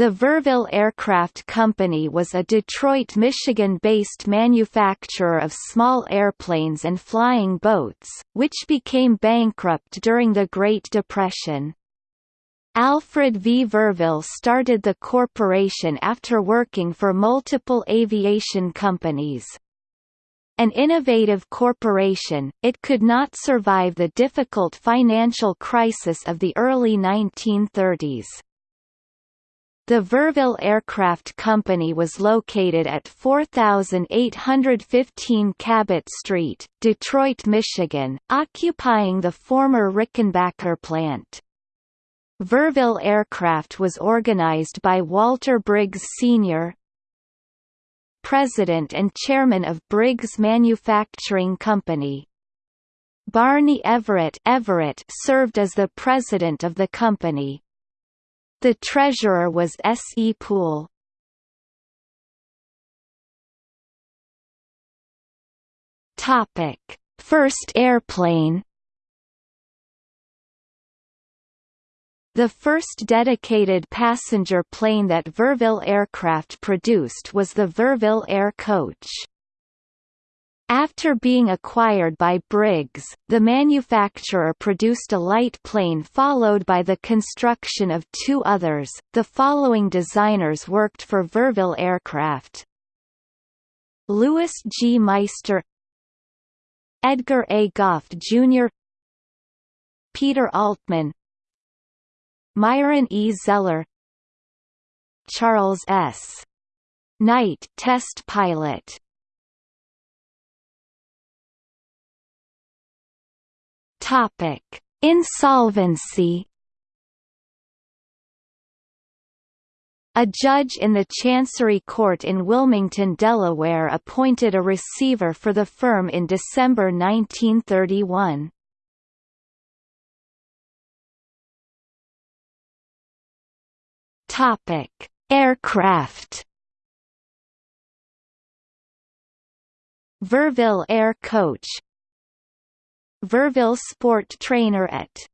The Verville Aircraft Company was a Detroit, Michigan-based manufacturer of small airplanes and flying boats, which became bankrupt during the Great Depression. Alfred V. Verville started the corporation after working for multiple aviation companies. An innovative corporation, it could not survive the difficult financial crisis of the early 1930s. The Verville Aircraft Company was located at 4815 Cabot Street, Detroit, Michigan, occupying the former Rickenbacker plant. Verville Aircraft was organized by Walter Briggs Sr., President and Chairman of Briggs Manufacturing Company. Barney Everitt, Everitt served as the president of the company. The treasurer was S. E. Poole. Topic: First airplane. The first dedicated passenger plane that Verville Aircraft produced was the Verville Air Coach. After being acquired by Briggs, the manufacturer produced a light plane followed by the construction of two others. The following designers worked for Verville Aircraft. Louis G. Meister Edgar A. Goff Jr. Peter Altman Myron E. Zeller Charles S. Knight test pilot Topic: Insolvency. A judge in the Chancery Court in Wilmington, Delaware appointed a receiver for the firm in December 1931. Topic: Aircraft. Verville Air Coach Verville Sport Trainer et